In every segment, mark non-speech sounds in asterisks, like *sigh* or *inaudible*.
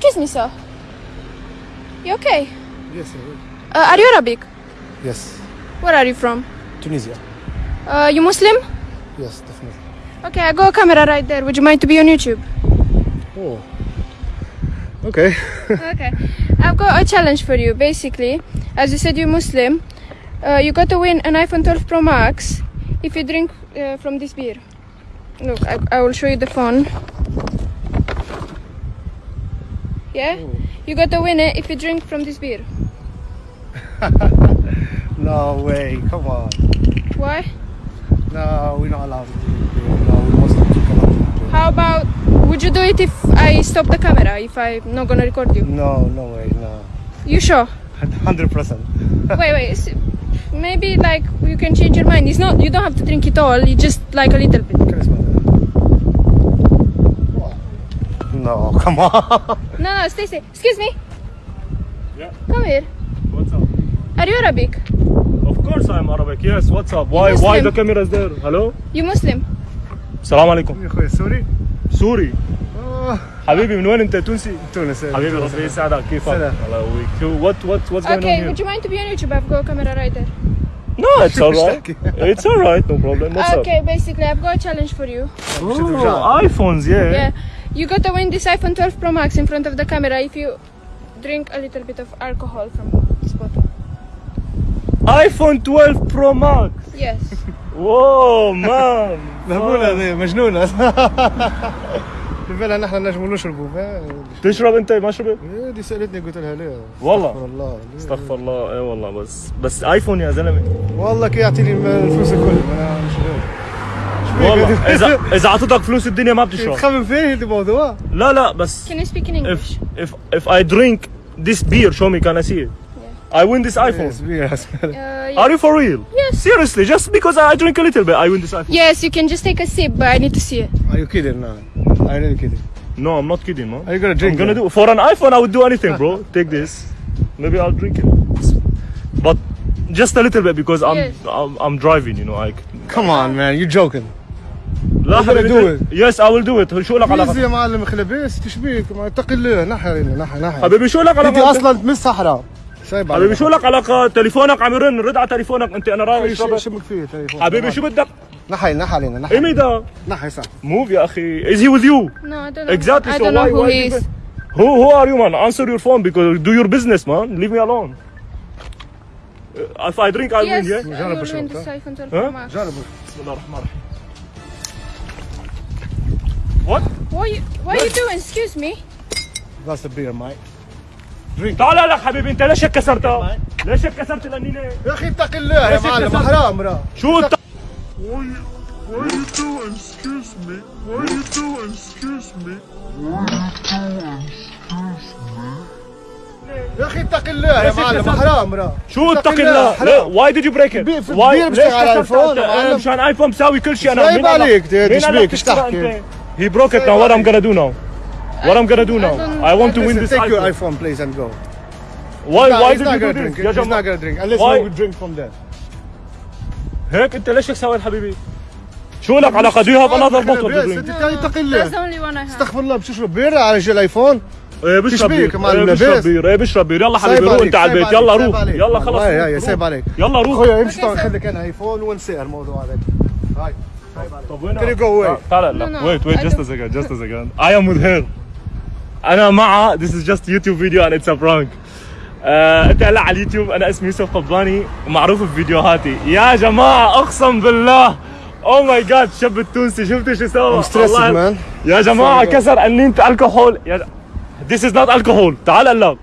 excuse me, sir. You okay? Yes, I will. Uh, are you Arabic? Yes. Where are you from? Tunisia. Uh, you Muslim? Yes, definitely. Okay, I got a camera right there. Would you mind to be on YouTube? Oh. Okay. *laughs* okay. I've got a challenge for you. Basically, as you said, you're Muslim. Uh, you got to win an iPhone 12 Pro Max if you drink uh, from this beer. Look, I, I will show you the phone. Yeah? Hmm. You got to win it if you drink from this beer. *laughs* No way. Come on. Why? No, we're not allowed to drink beer. No, we must not drink alcohol. How about would you do it if I stop the camera if I'm not gonna record you? No, no way. No. You sure? *laughs* Hundred percent. *laughs* wait, wait. Maybe like you can change your mind. It's not you don't have to drink it all. You just like a little bit. No, *laughs* come on. No, no, stay, stay. Excuse me. Yeah. Come here. What's up? Are you Arabic? Of course I'm Arabic. Yes, what's up? Why Muslim. why the camera is there? Hello? You Muslim? السلام عليكم يا اخوي سوري سوري آه، حبيبي من وين انت تونسي؟ تونس حبيبي ربي يسعدك كيفك؟ سلام. الله يقويك what what what's going Okay, on would here? you mind to be on YouTube? I've got a camera right there. No, it's alright. *laughs* it's alright, no problem. What's okay, basically I've got a challenge for you. up? Oh, iPhones, yeah. Yeah. You got to win this iPhone 12 Pro Max in front of the camera if you drink a little bit of alcohol from this bottle. iPhone 12 Pro Max. Yes. *laughs* Whoa, man. مهبولة هذه مجنونة *laughs* بالفعل نحن نجم نشربوا ما- تشرب أنت ما شربت؟ إيه، دي سألتني قلت لها لا والله. استغفر الله استغفر الله اي والله بس بس ايفون يا زلمة والله كي يعطيني الفلوس الكل أنا مش والله اذا اذا اعطيتك فلوس الدنيا ما بتشرب تخمم فيه هذا الموضوع لا لا بس Can you speak in English? if if if I drink this beer show me can I see it I win this iPhone Yes, yes. Uh, yeah. Are you for real? Yes. Seriously, just because I drink a little bit, I win this iPhone. Yes, you can just take a sip, but I need to see it. Are you kidding now? Are you really kidding? No, I'm not kidding, man. Are you gonna drink I'm gonna that? do for an iPhone. I would do anything, bro. *laughs* Take this. Maybe I'll drink it, but just a little bit because I'm Yes. I'm, I'm driving. You know, I. Come on man, you're joking. لا حبيبي يس اي ويل دو ات شو لك علاقة؟ يا معلم خلبيس تشبيك اتقي الله نحر نحر نحر حبيبي شو لك علاقة؟ انت أصلا من الصحراء. سايب حبيبي شو لك علاقة؟ تليفونك عم يرن رد على تليفونك. أنت أنا رايح شو بدك فيه تليفون. حبيبي شو بدك؟ نحي نحي علينا نحي ايمي ده نحي صح. موف يا أخي. از هي وذ يو نو اي دونت اكزاكتلي سو واي واي هو هو ار يو مان انسر يور فون بيكوز دو يور بزنس مان ليف مي الون If I drink I yes, win yeah. جرب اشرب جرب. بسم الله الرحمن الرحيم. What are you, what are you doing? Excuse me. That's a beer, mate. Drink. لا لا حبيبي انت ليش كسرتها؟ ليش كسرت الانينه؟ يا أخي اتق الله يا معلم حرام را. شو انت؟ What are you doing? Excuse me. What are you doing? Excuse me. What are you doing? Excuse me. يا أخي اتق الله يا معلم حرام راه شو اتق الله؟ واي ديد يو بريك ات؟ واي ليش كسرت ايفون؟ مشان ايفون مساوي كل شيء أنا مين عليك؟ إيش بيك؟ إيش تحكي؟ He broke it now. What I'm gonna do now? What I'm gonna do now? I want to win this take your iPhone. please and go Why No, why did not you do gonna this? drink يا he's not gonna drink unless Why? we drink from there هيك انت ليش هيك سويت حبيبي؟ شو لك الله the only one I have. استغفر الله بتشرب بير على رجال الايفون إيه بشرب بير يا إيه بشرب. بير إيه بشرب بير يلا حبيبي روح انت على البيت يلا روح. يلا خلص روح. سايب عليك يلا روح اخويا امشي. خليك أنا ايفون ونسى الموضوع هذا هاي طب وين Can you go away? تعال لا No, no, wait wait I just a second just a second. I am with her أنا معها this is just YouTube video and it's a prank. آه، انت هلا على اليوتيوب. أنا اسمي يوسف قباني معروف بفيديوهاتي. يا جماعة أقسم بالله. أو ماي جاد الشاب التونسي شفت شو سوى؟ والله- يا جماعة. كسر قنينة الكحول يا. This is not alcohol. تعال قلب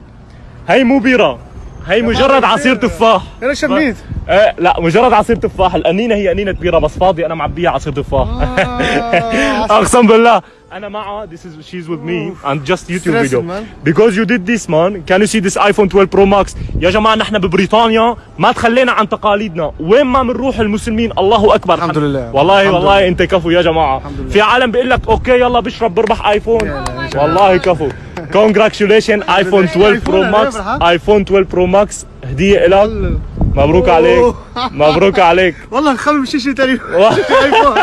هي مو بيرة. هي مجرد عصير تفاح. أنا شميت إيه لا مجرد عصير تفاح. القنينة هي قنينة بيرة بس فاضي. أنا معبيها عصير تفاح. آه، *laughs* أقسم بالله. أنا معها this is she's with me. and just YouTube video. man. because you did this man. Can you see this iPhone 12 Pro Max? يا جماعة نحن ببريطانيا ما تخلينا عن تقاليدنا. وين ما بنروح المسلمين؟ الله أكبر. الحمد لله. والله الحمد والله لله. أنت كفو يا جماعة. الحمد لله. في عالم بيقول لك أوكي يلا بشرب بربح ايفون لا، لا، لا. والله كفو. Congratulations ايفون 12 برو أنا ماكس بربح. ايفون 12 برو ماكس هدية لك مبروك عليك. مبروك عليك. *laughs* والله نخمم شيء شيء ثاني ايفون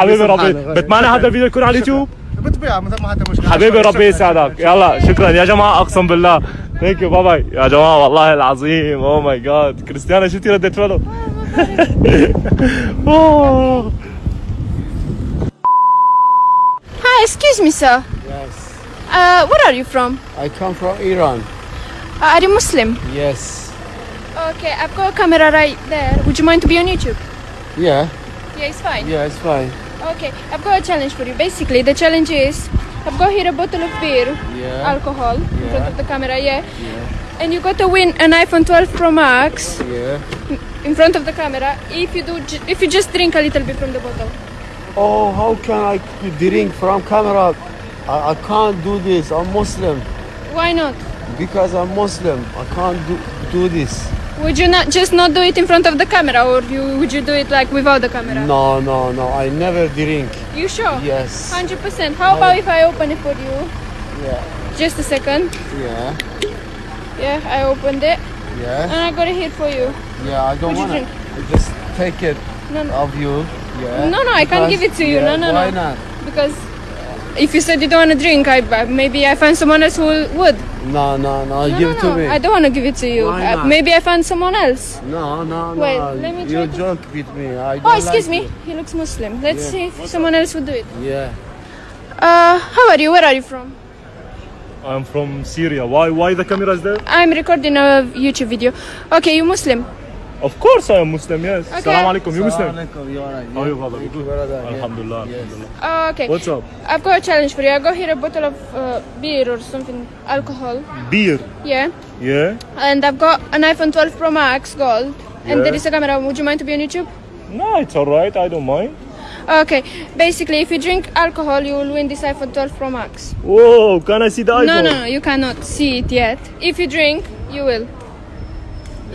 حبيبي ربي. بتمنى هذا الفيديو يكون على اليوتيوب؟ بتبيع مثل ما حتى مشكلة. حبيبي شكراً، ربي يسعدك. يلا شكرا. يا جماعة أقسم بالله. ثانك يو باي باي يا جماعة والله العظيم. Oh اوه ماي جاد كريستيانا شفتي ردة فعله؟ أوه. *laughs* Hi, excuse me, sir. Yes, Uh, where are you from? I come from Iran. Uh, are you Muslim? Yes. Okay, I've got a camera right there. Would you mind to be on YouTube? Yeah, Yeah, it's fine. yeah, it's fine. Okay, I've got a challenge for you. Basically, the challenge is I've got here a bottle of beer, Yeah. alcohol, in front of the camera, yeah. Yeah. And you got to win an iPhone 12 Pro Max Yeah. in front of the camera if you do, if you just drink a little bit from the bottle. Oh, how can I drink from camera? I, I can't do this. I'm Muslim. Why not? Because I'm Muslim, I can't do, do this. Would you not just not do it in front of the camera, or you would you do it like without the camera? No, no, no. I never drink. You sure? Yes. Hundred percent. How about if I open it for you? Yeah. Just a second. Yeah. Yeah, I opened it Yeah. and I got it here for you. Yeah. I don't wanna. drink? Just take it No, no, of you. Yeah. No, no, I can't give it to you. Yeah, No, no, Why no. not? because if you said you don't want to drink, I I- maybe I find someone else who would. No, no, no. No, give no, it to no. me. I don't want to give it to you. Why Uh, maybe I find someone else. No, no, no. Wait, let me You try to- joke with me. I don't Oh, excuse like me. it. He looks Muslim. Let's Yeah. see if someone else would do it. Yeah. Uh, how are you? Where are you from? I'm from Syria why why the camera is there I'm recording a YouTube video. Okay, you Muslim? Of course I am Muslim yes Okay. Assalamu alaikum you Muslim Assalamualaikum, you alright? How are you brother Thank Good? brother. Alhamdulillah Yes. Alhamdulillah Uh, okay. What's up I've got a challenge for you. I got here a bottle of uh, beer or something, alcohol. beer Yeah. yeah And I've got an iPhone 12 Pro Max Gold. And there is a camera. Would you mind to be on YouTube? no it's alright I don't mind Okay. Basically, if you drink alcohol, you will win this iPhone 12 Pro Max. whoa can I see the iPhone No, no, no. You cannot see it yet. If you drink, you will.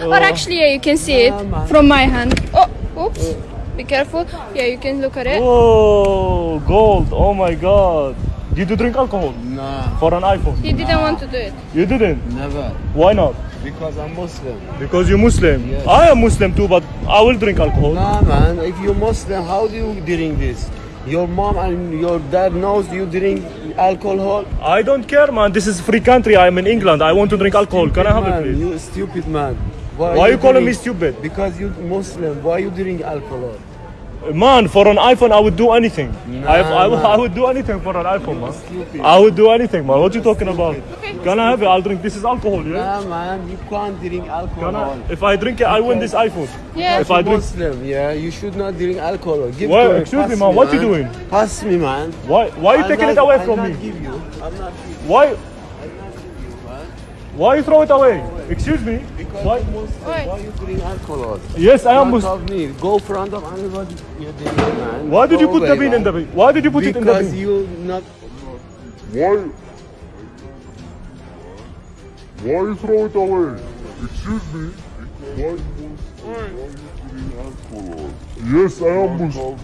Or actually, yeah, you can see it oh, Nah, from my hand. Oh, oops. Be careful. Yeah, you can look at it. Whoa, gold! Oh my god! Did you drink alcohol Nah, for an iPhone? He didn't want to do it. You didn't. never. Why not? Because I'm Muslim. Because you're Muslim. Yes. I am Muslim too, but I will drink alcohol. Nah, man. If you're Muslim, how do you drink this? Your mom and your dad knows you drink alcohol. I don't care, man. This is free country. I am in England. I want to drink alcohol. Can I have man, it, please? You stupid man. Why you calling me stupid? Because you Muslim. Why you drink alcohol? Man, for an iPhone, I would do anything. Nah, I, I. I would do anything for an iPhone, man. Stupid. I would do anything, man. What you talking about? Can I have it? I'll drink. This is alcohol, yeah? Nah, man. You can't drink alcohol. I? If I drink it, I win this iPhone. Yeah. If I drink, Muslim, yeah, you should not drink alcohol. Give Why- excuse me, man, what you doing? Pass me, man. why? Why you I'm taking not- it away I'm from not me? Give you. I'm not give you. Why? I'm not give you, man. Why you throw it away? Excuse me. Because Why? you're Why? Why you drink alcohol? Yes, I am Muslim. of me. Go front of anybody. You drink, man. Why did you put the away, bean in the bean? Why did you put it in the Because bean? you not. Why? Why you throw it away? Excuse me. Why you why you drink alcohol? Yes, I am Muslim.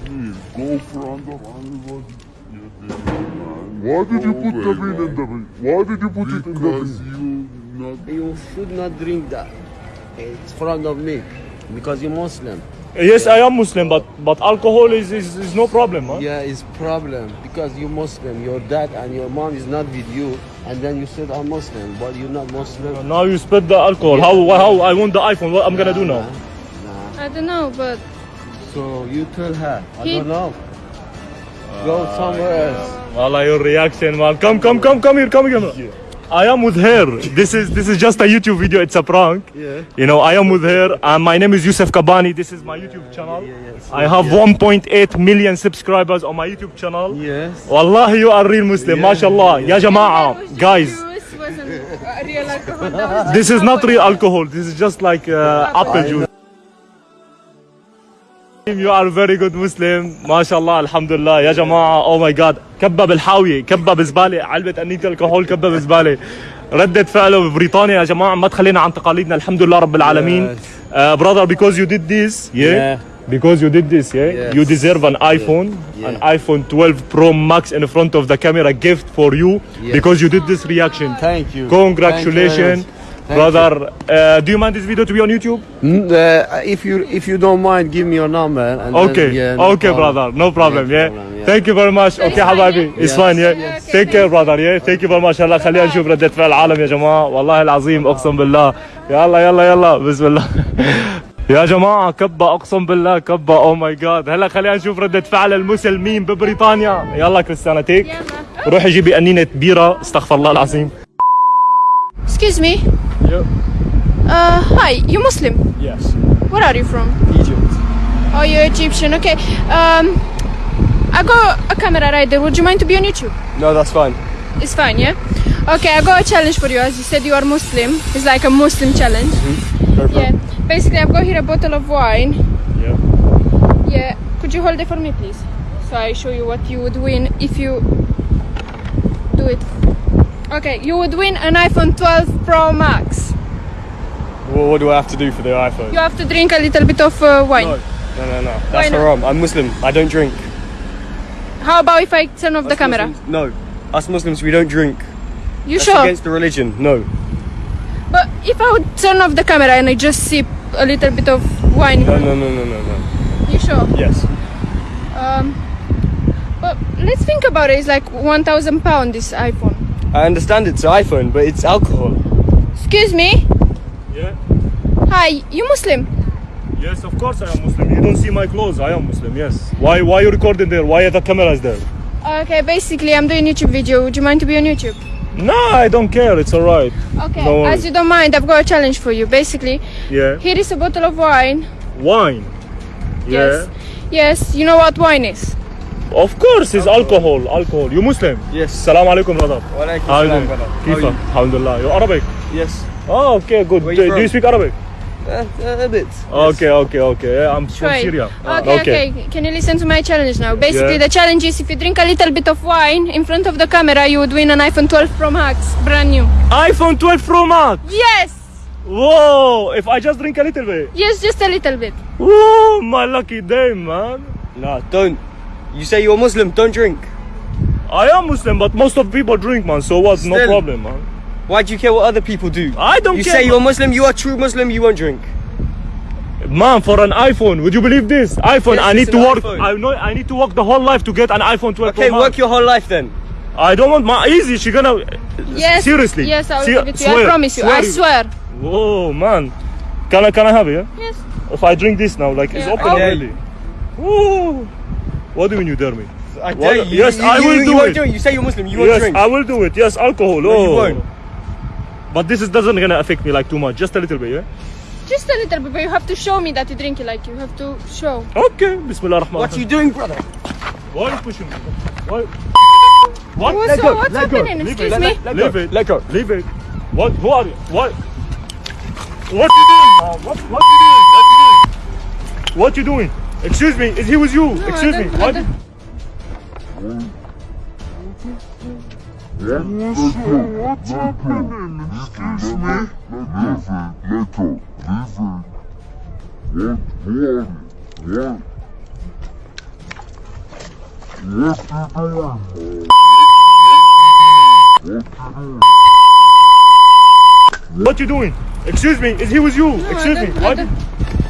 Go front of anybody. you drink, man. Why did you put the away, bean in the bean? Why did you put it in the Because bean? you not. You should not drink that. It's front of me. Because you're Muslim. Yes, I am Muslim, but but alcohol is is, is no problem, man. Yeah, it's problem because you're Muslim. Your dad and your mom is not with you, and then you said I'm Muslim, but you're not Muslim. Now you spit the alcohol. How how I want the iPhone? What I'm gonna do now? Nah. I don't know, but So you tell her. I don't know. Go somewhere ah, else. Wallah, your reaction, man. Come, come, come, come here, come here. I am with her. This is this is just a YouTube video. It's a prank. Yeah. You know, I am with her. And my name is Yusuf Kabani. This is my YouTube channel. Yeah, yes. I have 1.8 million subscribers on my YouTube channel. Yes. Wallahi, you are real Muslim. Yeah. MashaAllah. Ya Jama'a. Guys, wasn't uh, real alcohol. This is not real alcohol. This is just like uh, apple juice. You are very good Muslim ما شاء الله الحمد لله يا جماعة oh my god كبة بالحاوية كبة بزبالة علبة أنية الكحول كبة بزبالة ردة فعله ببريطانيا يا جماعة ما تخلينا عن تقاليدنا الحمد لله رب العالمين Yes. uh, brother because you did this yeah, Yeah. because you did this yeah Yes. you deserve an iPhone Yeah. an iPhone 12 Pro Max in front of the camera gift for you Yes. because you did this reaction Thank you. congratulations brother uh, do you mind this video to be on YouTube Mm, uh, if you if you don't mind, give me your number. And then, okay yeah, no okay problem. brother no problem yeah problem, yeah. thank you very much okay حبايبي it's fine yeah take care brother yeah thank you very much هلا خلينا نشوف ردة فعل العالم يا جماعة والله العظيم اقسم بالله يلا يلا يلا بسم الله يا جماعة كبة اقسم بالله كبة أو ماي جاد هلا خلينا نشوف ردة فعل المسلمين ببريطانيا يلا كريستيانا تيك. روحي جيبي قنينة بيرة استغفر الله العظيم Excuse me. Uh, hi, you Muslim? Yes. Where are you from? Egypt. Oh, you're Egyptian. Okay. Um, I got a camera right there. Would you mind to be on YouTube? No, that's fine. It's fine, yeah. Okay, I got a challenge for you. As you said, you are Muslim. It's like a Muslim challenge. Go for Yeah. Basically, I've got here a bottle of wine. Yeah. Yeah. Could you hold it for me, please? So I show you what you would win if you do it. Okay, you would win an iPhone 12 Pro Max. Well, what do I have to do for the iPhone? You have to drink a little bit of uh, wine. No, no, no, no. That's not? haram. I'm Muslim. I don't drink. How about if I turn off the camera? Muslims- no. Us Muslims, we don't drink. You That's sure? against the religion. No. But if I would turn off the camera and I just sip a little bit of wine, No, no, no, no, no, no. you sure? Yes. Um, but let's think about it. It's like 1,000 pound this iPhone. I understand it's iPhone, but it's alcohol. Excuse me. Yeah. Hi, you Muslim? Yes, of course I am Muslim. You don't see my clothes. I am Muslim. Yes. Why? Why you recording there? Why are the cameras there? Okay, basically I'm doing YouTube video. Would you mind to be on YouTube? No, I don't care. It's alright. Okay. No. As you don't mind, I've got a challenge for you. Basically, Yeah. here is a bottle of wine. Wine. Yeah. Yes. Yes. You know what wine is? Of course, it's alcohol. alcohol. Alcohol. You Muslim? Yes. Salam alaikum, brother. Wa alaikum salam, brother. Kifa. Alhamdulillah. You Arabic? Yes. Oh, okay, good. You do, do, you speak Arabic? Uh, a bit. Okay, yes. okay, okay. I'm Try. from Syria. Okay, ah, okay, okay, Can you listen to my challenge now? Basically, yeah. the challenge is if you drink a little bit of wine in front of the camera, you would win an iPhone 12 Pro Max, brand new. iPhone 12 Pro Max? Yes. Whoa! If I just drink a little bit? Yes, just a little bit. Whoa, my lucky day, man. No, don't. You say you're Muslim, don't drink. I am Muslim, but most of people drink, man. So what? No problem, man. Why do you care what other people do? I don't You care. You say you're Muslim, you are true Muslim, you won't drink. Man, for an iPhone, would you believe this? iPhone, Yes, I need to work. iPhone. I know I need to work the whole life to get an iPhone 12 Okay, work your whole life then. I don't want my easy. She gonna. Yes. Seriously. Yes, I will Se- give it to you. I promise you. swear I you- swear. Whoa, man. Can I can I have it? Yeah? Yes. If I drink this now, like it's open Oh. already. Whoa. What do you mean you dare me? I Well, dare you. yes, you, I will you, do won't it. do it. You say you're Muslim, you won't yes, drink. I will do it. Yes, alcohol. No, oh. you won't. But this is doesn't gonna affect me like too much. Just a little bit, yeah. Just a little bit, but you have to show me that you drink it. Like you have to show. Okay. Bismillah ar-Rahman. What are you doing, brother? Why are you pushing me? Why? What? What's, Let go, what's let go. happening? Leave Excuse it. me. Let Leave go. it. Let go. Leave it. What? Who are you? What? What you doing? man? What? What you doing? What you doing? What you doing? Excuse me. Is he was you? No, Excuse me. What? What's happening? Excuse me? Leave it, let go. Leave it. What? Who are you? What? What you doing? What you doing? What? Excuse me. Is he was you? No, Excuse me.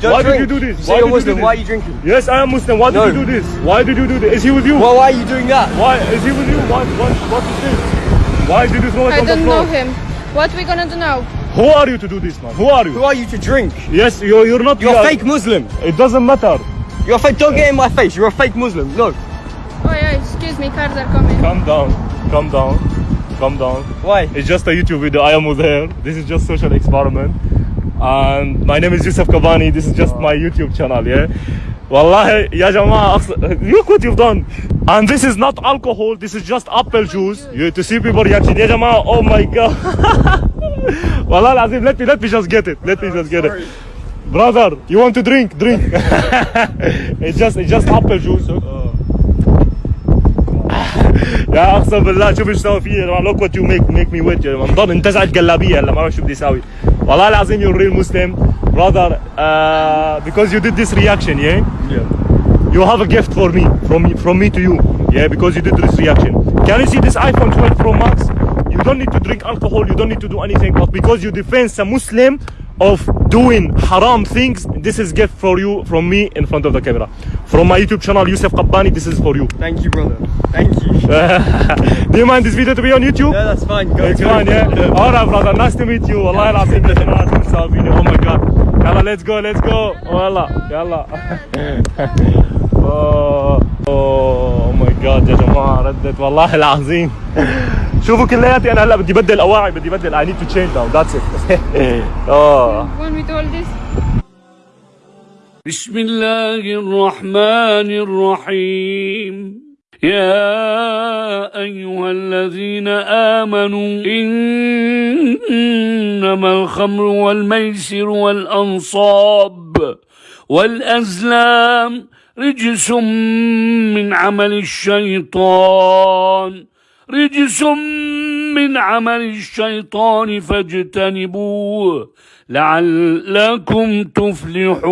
Don't- Why? don't- Don't Why did you do this? You Why you're did you do Muslim, this? why are you drinking? Yes, I am Muslim. Why did you do this? Why did you do this? Is he with you? Well, why are you doing that? Why is he with you? What? What? What is this? Why did you throw it I on the don't know him. What are we gonna do now? Who are you to do this, man? Who are you? Who are you to drink? Yes, you're, you're not. You're a fake Muslim. It doesn't matter. You're a fake. Don't get in my face. You're a fake Muslim. No. Oh yeah, excuse me, cars are coming. Calm down. Calm down. Calm down. Why? It's just a YouTube video. I am with her. This is just social experiment. And my name is Yusuf Kabani. This is just my YouTube channel, yeah? Wallahi, ya jama'a, aqs- look what you've done. And this is not alcohol. This is just apple juice. You to see people reaction. Ya jama'a, oh my god. *laughs* Wallah al-azim, let me, let me just get it. Let me just get it. Brother, you want to drink? Drink. *laughs* it's just, it's just apple juice. يا اقسم بالله شوف ايش سوى فيي يا جماعه لوك وات يو ميك ميك مي ويت يا جماعه مضل انتزعت قلابيه هلا ما بعرف شو بدي اسوي Wallah Lazim, you're a real Muslim. Brother, uh, because you did this reaction, yeah? Yeah. You have a gift for me, from, from me to you. Yeah, because you did this reaction. Can you see this iPhone 12 Pro Max? You don't need to drink alcohol, you don't need to do anything, but because you defend a Muslim of doing haram things, this is gift for you from me in front of the camera. From my YouTube channel, Yusuf Qabbani, this is for you. Thank you, brother. Thank you. Do you mind this video to be on YouTube? Yeah, that's fine. Go, It's go. fine, yeah? Alright, brother, nice to meet you. والله العظيم يا جماعة تنسى فيني. Oh my god. يلا let's go, let's go. والله يلا. oh, oh my god يا جماعة ردت والله العظيم. شوفوا كلياتي أنا هلا بدي بدل أواعي بدي بدل I need to change now that's it. oh. بسم الله الرحمن الرحيم يا أيها الذين آمنوا إنما الخمر والميسر والأنصاب والأزلام رجس من عمل الشيطان رجس من عمل الشيطان فاجتنبوه لعلكم تفلحون.